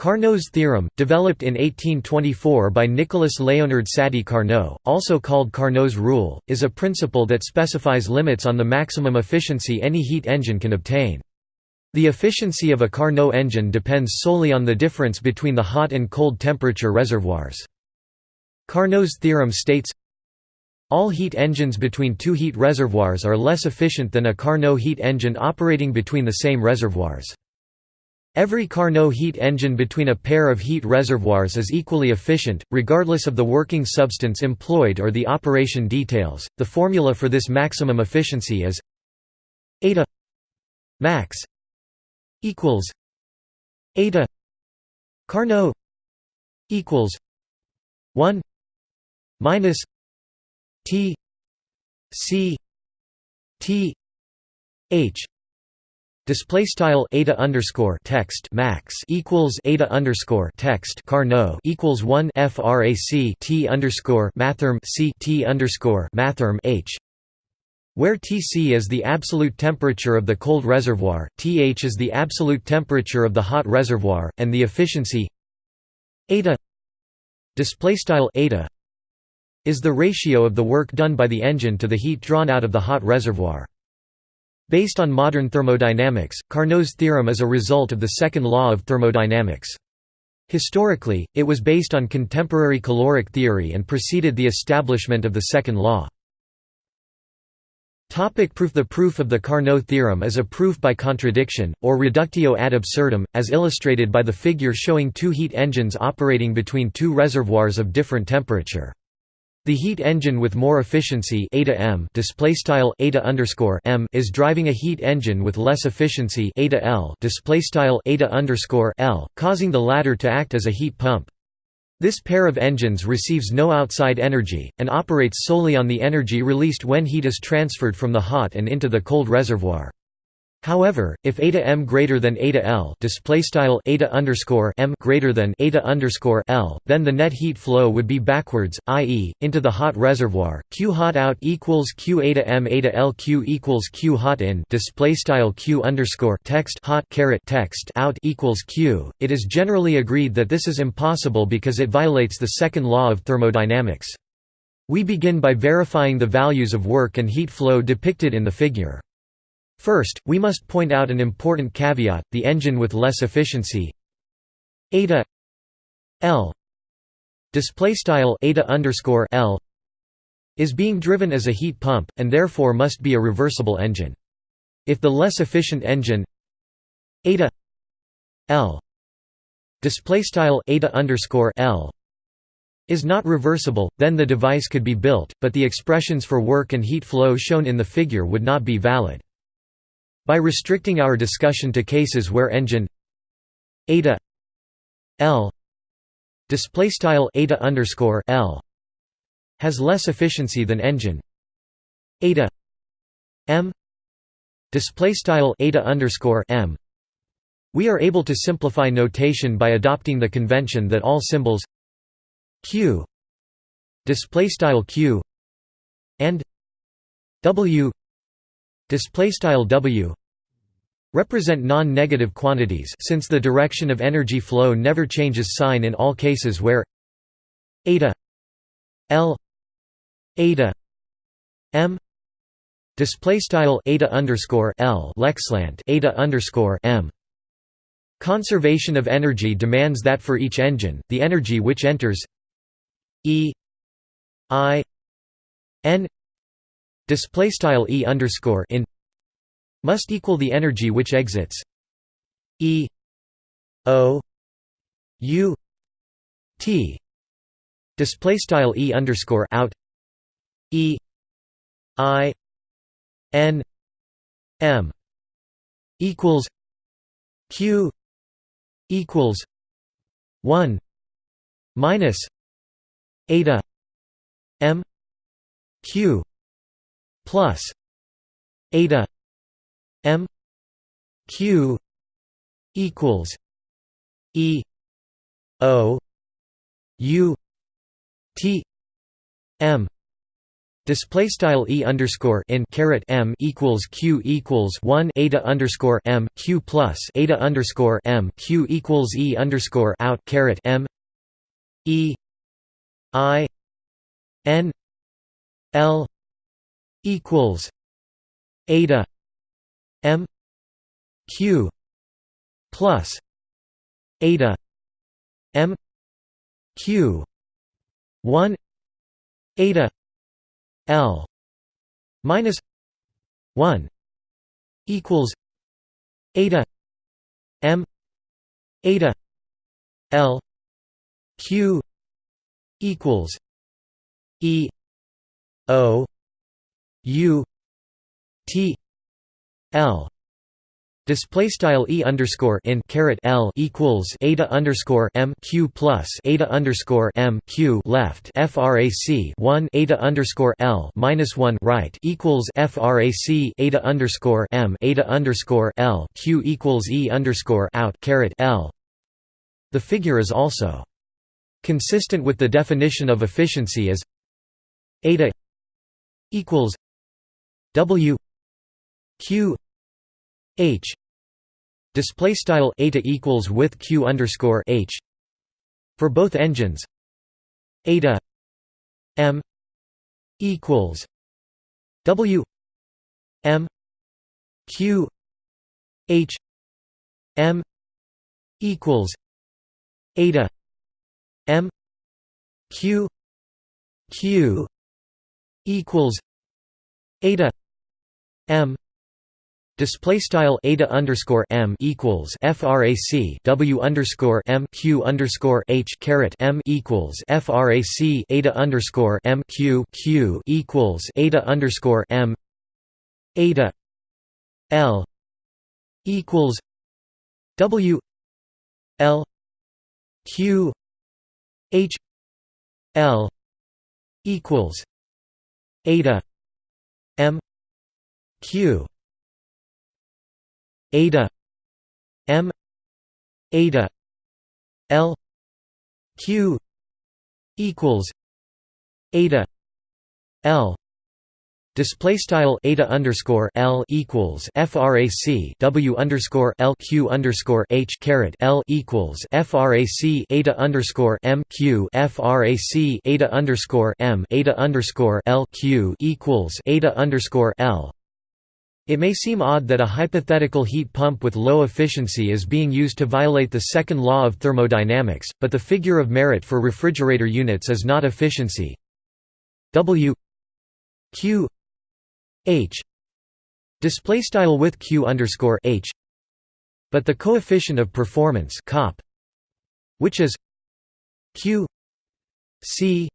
Carnot's theorem, developed in 1824 by Nicolas Léonard Sadi Carnot, also called Carnot's rule, is a principle that specifies limits on the maximum efficiency any heat engine can obtain. The efficiency of a Carnot engine depends solely on the difference between the hot and cold temperature reservoirs. Carnot's theorem states, all heat engines between two heat reservoirs are less efficient than a Carnot heat engine operating between the same reservoirs. Every Carnot heat engine between a pair of heat reservoirs is equally efficient, regardless of the working substance employed or the operation details. The formula for this maximum efficiency is eta max equals eta Carnot equals 1 minus T C T H Display style eta underscore text max equals eta underscore text Carnot equals one frac t underscore mathrm c t underscore mathrm h, where Tc is the absolute temperature of the cold reservoir, Th is the absolute temperature of the hot reservoir, and the efficiency eta display style eta is the ratio of the work done by the engine to the heat drawn out of the hot reservoir. Based on modern thermodynamics, Carnot's theorem is a result of the second law of thermodynamics. Historically, it was based on contemporary caloric theory and preceded the establishment of the second law. Topic proof The proof of the Carnot theorem is a proof by contradiction, or reductio ad absurdum, as illustrated by the figure showing two heat engines operating between two reservoirs of different temperature. The heat engine with more efficiency m is driving a heat engine with less efficiency l, causing the latter to act as a heat pump. This pair of engines receives no outside energy, and operates solely on the energy released when heat is transferred from the hot and into the cold reservoir. However, if eta m greater than eta l display style eta underscore m greater than eta underscore l, then the net heat flow would be backwards, i.e., into the hot reservoir. Q hot out equals Q eta m eta l Q equals Q hot in display style Q underscore text hot caret text out equals Q. It is generally agreed that this is impossible because it violates the second law of thermodynamics. We begin by verifying the values of work and heat flow depicted in the figure. First, we must point out an important caveat, the engine with less efficiency eta L displaystyle eta underscore L is being driven as a heat pump, and therefore must be a reversible engine. If the less efficient engine eta L displaystyle eta underscore L is not reversible, then the device could be built, but the expressions for work and heat flow shown in the figure would not be valid. By restricting our discussion to cases where engine eta L displaystyle eta underscore L has less efficiency than engine eta M displaystyle eta underscore M. We are able to simplify notation by adopting the convention that all symbols q displaystyle q and w displaystyle w represent non-negative quantities since the direction of energy flow never changes sign in all cases where eta l eta m display style eta underscore l eta underscore m. Conservation of energy demands that for each engine the energy which enters e i n display style e underscore in must equal the energy which exits E O U T. Display style E underscore out E I N M equals Q equals one minus eta M Q plus eta M Q equals E O U T M. Display style e underscore in caret m equals q equals one eta underscore m q plus eta underscore m q equals e underscore out caret m. E i n l equals eta m q plus eta m q 1 eta L minus one equals eta M eta L Q equals E O U T L Display style e underscore in caret l equals eta underscore m q plus eta underscore m q left frac one eta underscore l minus one right equals frac eta underscore m eta underscore l q equals e underscore out caret l. The figure is also consistent with the definition of efficiency as eta equals w q h display style eta equals with q underscore h for both engines. Eta m equals w m q h m equals eta m q q equals eta m Display style eta underscore m equals frac w underscore m q underscore h caret m equals frac eta underscore m q q equals eta underscore m. Eta l equals w l q h l equals eta m q eta m eta l q equals eta l. Display style eta underscore l equals frac w underscore l q underscore h caret l equals frac eta underscore m q frac eta underscore m eta underscore l q equals eta underscore l it may seem odd that a hypothetical heat pump with low efficiency is being used to violate the second law of thermodynamics, but the figure of merit for refrigerator units is not efficiency. W Q H display style with Q underscore H but the coefficient of performance COP which is Q C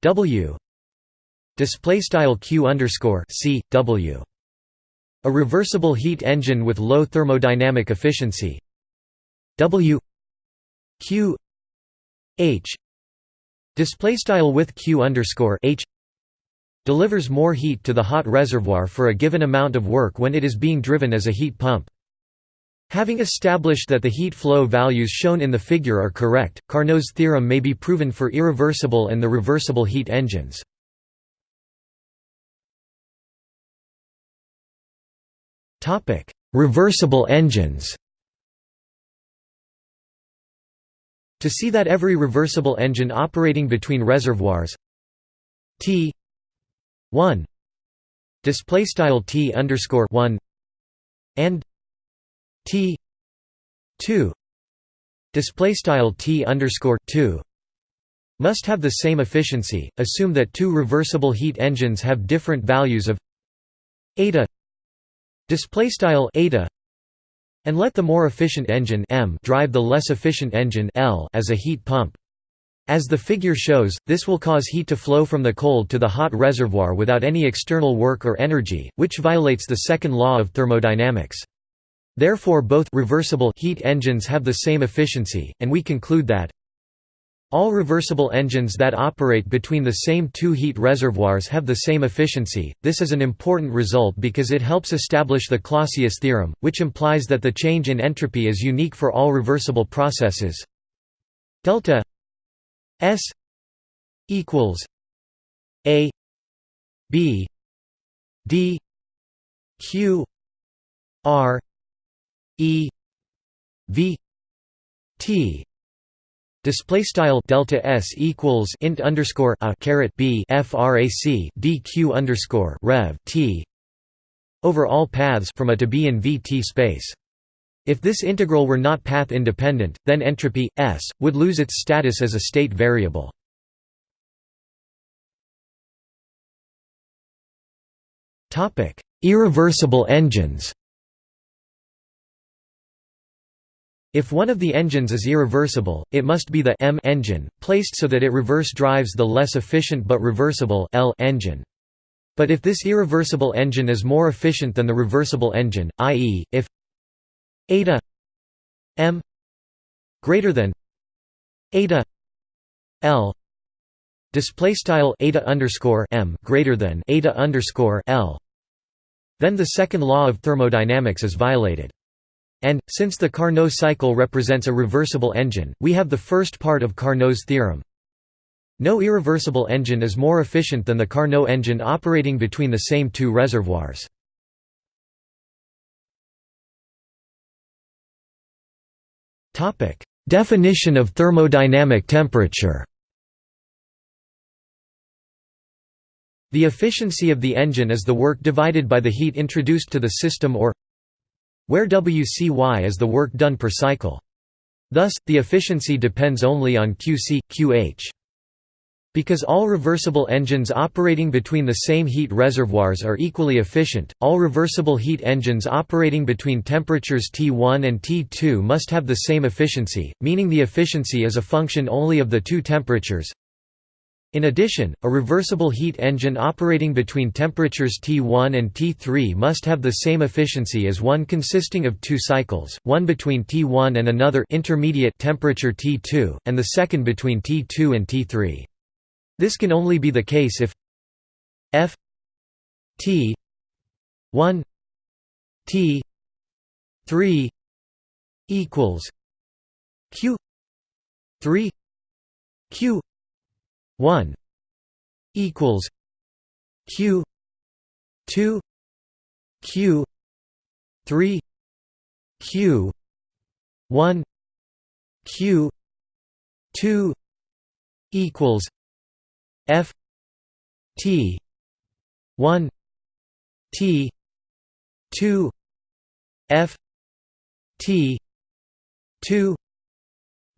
W display style Q underscore C W a reversible heat engine with low thermodynamic efficiency W Q H display style with Q underscore H delivers more heat to the hot reservoir for a given amount of work when it is being driven as a heat pump. Having established that the heat flow values shown in the figure are correct, Carnot's theorem may be proven for irreversible and the reversible heat engines. Topic: Reversible engines. To see that every reversible engine operating between reservoirs T 1 display style T underscore 1 and T 2 display style T underscore 2 must have the same efficiency. Assume that two reversible heat engines have different values of eta display style eta and let the more efficient engine m drive the less efficient engine l as a heat pump as the figure shows, this will cause heat to flow from the cold to the hot reservoir without any external work or energy, which violates the second law of thermodynamics. Therefore both reversible heat engines have the same efficiency, and we conclude that all reversible engines that operate between the same two heat reservoirs have the same efficiency. This is an important result because it helps establish the Clausius theorem, which implies that the change in entropy is unique for all reversible processes. Delta S equals A B D Q R E V T Display style delta s equals int underscore a caret b frac dq underscore rev t over all paths from a to b in VT space. If this integral were not path independent, then entropy s would lose its status as a state variable. Topic: Irreversible engines. If one of the engines is irreversible, it must be the M engine, placed so that it reverse drives the less efficient but reversible L engine. But if this irreversible engine is more efficient than the reversible engine, i.e., if eta m greater than eta l display style eta underscore m greater than eta underscore l then the second law of thermodynamics is violated and, since the Carnot cycle represents a reversible engine, we have the first part of Carnot's theorem. No irreversible engine is more efficient than the Carnot engine operating between the same two reservoirs. Definition of thermodynamic temperature The efficiency of the engine is the work divided by the heat introduced to the system or where WCY is the work done per cycle. Thus, the efficiency depends only on QC, QH. Because all reversible engines operating between the same heat reservoirs are equally efficient, all reversible heat engines operating between temperatures T1 and T2 must have the same efficiency, meaning the efficiency is a function only of the two temperatures in addition, a reversible heat engine operating between temperatures T1 and T3 must have the same efficiency as one consisting of two cycles, one between T1 and another intermediate temperature T2, and the second between T2 and T3. This can only be the case if F T 1 T 3 equals Q 3 Q 1 equals q 2 q 3 q 1 q 2 equals f t 1 t 2 f t 2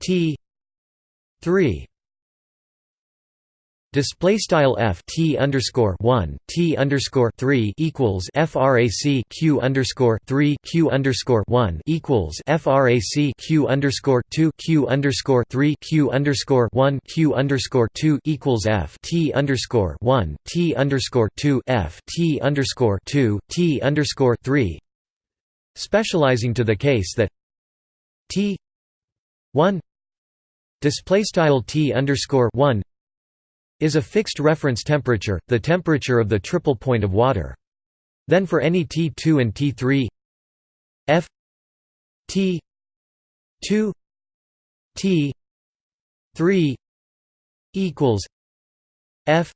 t 3 Display style f t underscore one t underscore three equals frac q underscore three q underscore one equals frac q underscore two q underscore three q underscore one q underscore two equals f t underscore one t underscore two f t underscore two t underscore three, specializing to the case that t one display style t underscore one is a fixed reference temperature, the temperature of the triple point of water. Then for any T2 and T3 F T 2 T 3 equals F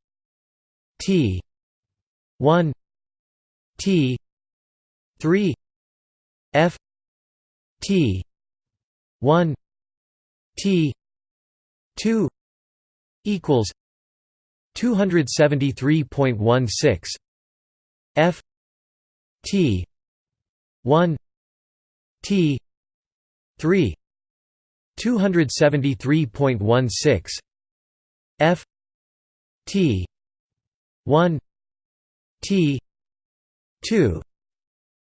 T 1 T 3 F T 1 T 2 equals 273.16 F T 1 T 3 273.16 F T 1 T 2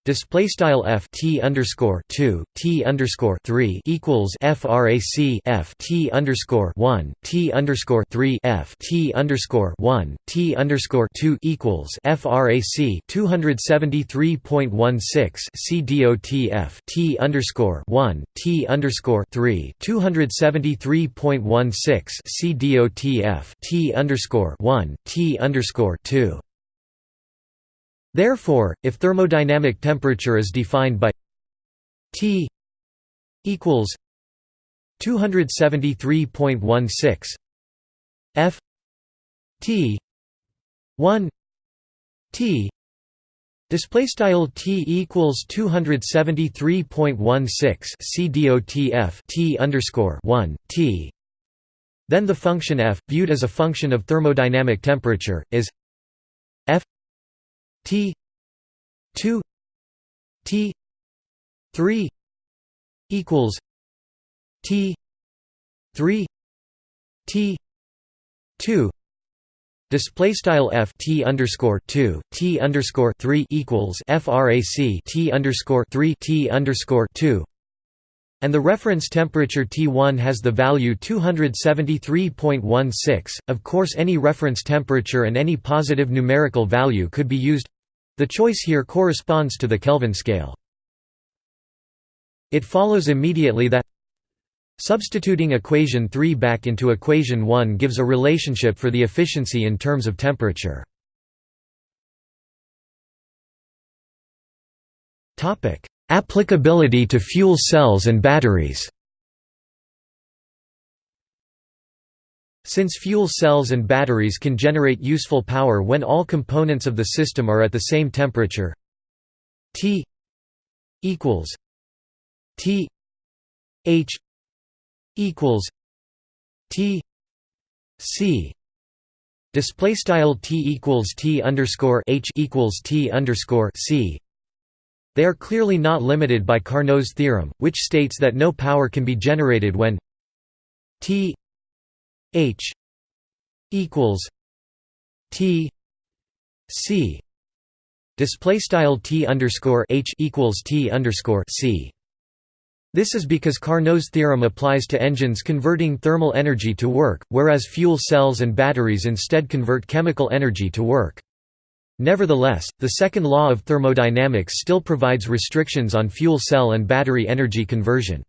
Display style f t underscore two t underscore three equals frac f t underscore one t underscore three f t underscore one t underscore two equals frac two hundred seventy three point one six c dot f t underscore one t underscore three two hundred seventy three point one six c dot f t underscore one t underscore two Therefore, if thermodynamic temperature is defined by T equals 273.16 F T 1 T display style T equals 273.16 CDOTF T underscore 1 T. Then the function f viewed as a function of thermodynamic temperature is f T 2 T 3 equals T 3 T 2 Display style f t underscore two t underscore three equals frac t underscore three t underscore two, and the reference temperature T1 has the value 273.16. Of course, any reference temperature and any positive numerical value could be used. The choice here corresponds to the Kelvin scale. It follows immediately that Substituting equation 3 back into equation 1 gives a relationship for the efficiency in terms of temperature. Applicability to fuel cells and batteries Since fuel cells and batteries can generate useful power when all components of the system are at the same temperature. T equals T H equals T C. Display style T equals T underscore H equals T underscore C. They are clearly not limited by Carnot's theorem, which states that no power can be generated when T H equals T C display style T underscore H equals T underscore C this is because Carnot's theorem applies to engines converting thermal energy to work, whereas fuel cells and batteries instead convert chemical energy to work. Nevertheless, the second law of thermodynamics still provides restrictions on fuel cell and battery energy conversion.